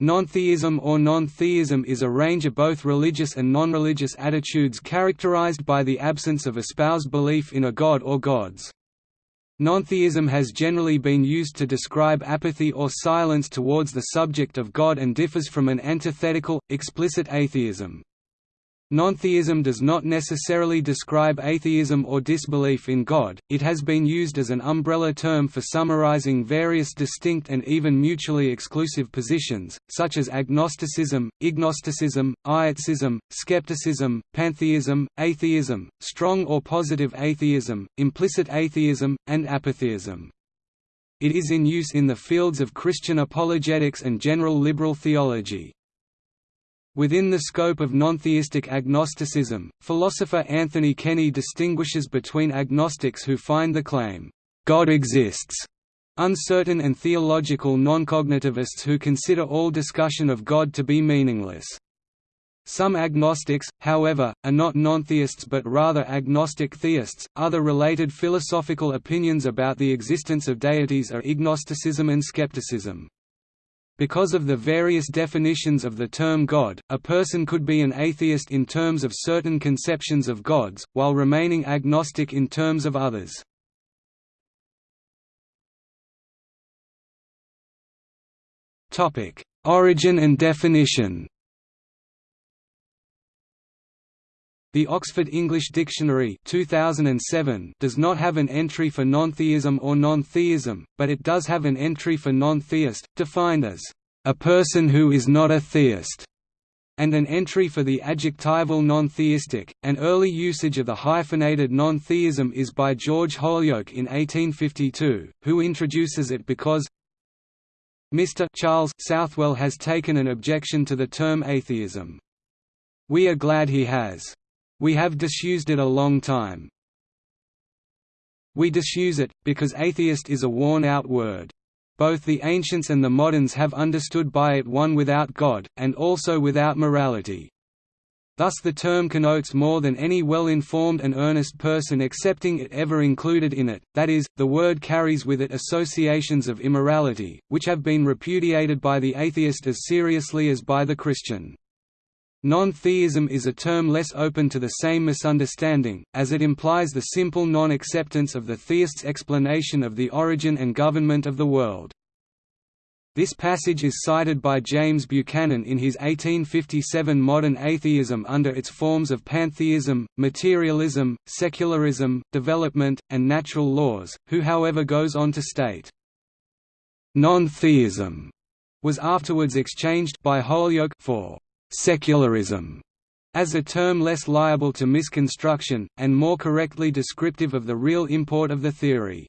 Non-theism or non-theism is a range of both religious and non-religious attitudes characterized by the absence of espoused belief in a god or gods. Non-theism has generally been used to describe apathy or silence towards the subject of God and differs from an antithetical, explicit atheism. Nontheism does not necessarily describe atheism or disbelief in God, it has been used as an umbrella term for summarizing various distinct and even mutually exclusive positions, such as agnosticism, ignosticism, ietsism, skepticism, pantheism, atheism, strong or positive atheism, implicit atheism, and apatheism. It is in use in the fields of Christian apologetics and general liberal theology. Within the scope of nontheistic agnosticism, philosopher Anthony Kenny distinguishes between agnostics who find the claim, "'God exists' uncertain and theological noncognitivists who consider all discussion of God to be meaningless. Some agnostics, however, are not nontheists but rather agnostic theists. Other related philosophical opinions about the existence of deities are ignosticism and skepticism. Because of the various definitions of the term God, a person could be an atheist in terms of certain conceptions of gods, while remaining agnostic in terms of others. Origin and definition The Oxford English Dictionary 2007 does not have an entry for non-theism or non-theism, but it does have an entry for non-theist, defined as, "...a person who is not a theist", and an entry for the adjectival non-theistic. An early usage of the hyphenated non-theism is by George Holyoake in 1852, who introduces it because Mr. Charles Southwell has taken an objection to the term atheism. We are glad he has. We have disused it a long time. We disuse it, because atheist is a worn-out word. Both the ancients and the moderns have understood by it one without God, and also without morality. Thus the term connotes more than any well-informed and earnest person accepting it ever included in it, that is, the word carries with it associations of immorality, which have been repudiated by the atheist as seriously as by the Christian. Non-theism is a term less open to the same misunderstanding, as it implies the simple non-acceptance of the theist's explanation of the origin and government of the world. This passage is cited by James Buchanan in his 1857 Modern Atheism under its forms of pantheism, materialism, secularism, development, and natural laws, who however goes on to state, Non-theism was afterwards exchanged by Holyoake for secularism as a term less liable to misconstruction, and more correctly descriptive of the real import of the theory.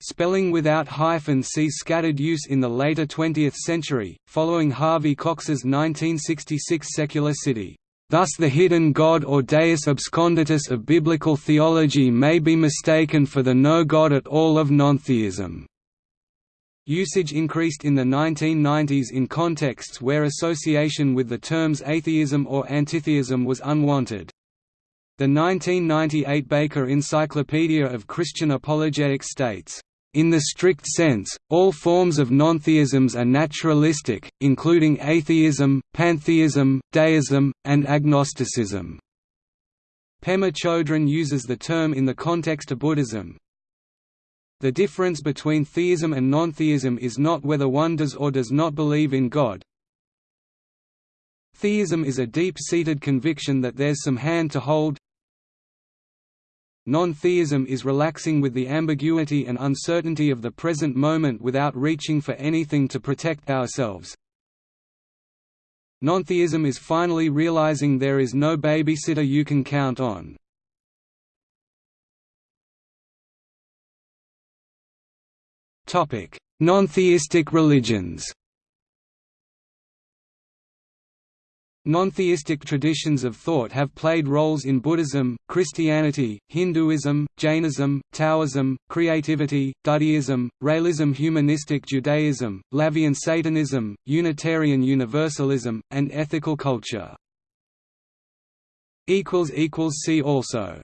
Spelling without hyphen sees scattered use in the later 20th century, following Harvey Cox's 1966 Secular City. Thus the hidden god or deus absconditus of biblical theology may be mistaken for the no god at all of nontheism. Usage increased in the 1990s in contexts where association with the terms atheism or antitheism was unwanted. The 1998 Baker Encyclopedia of Christian Apologetics states, in the strict sense, all forms of nontheisms are naturalistic, including atheism, pantheism, deism, and agnosticism. Pema Chodron uses the term in the context of Buddhism, the difference between theism and non-theism is not whether one does or does not believe in God. Theism is a deep-seated conviction that there's some hand to hold. Non-theism is relaxing with the ambiguity and uncertainty of the present moment without reaching for anything to protect ourselves. Non-theism is finally realizing there is no babysitter you can count on. Non-theistic religions Non-theistic traditions of thought have played roles in Buddhism, Christianity, Hinduism, Jainism, Taoism, creativity, Dudeism, Raëlism humanistic Judaism, LaVeyan Satanism, Unitarian Universalism, and ethical culture. See also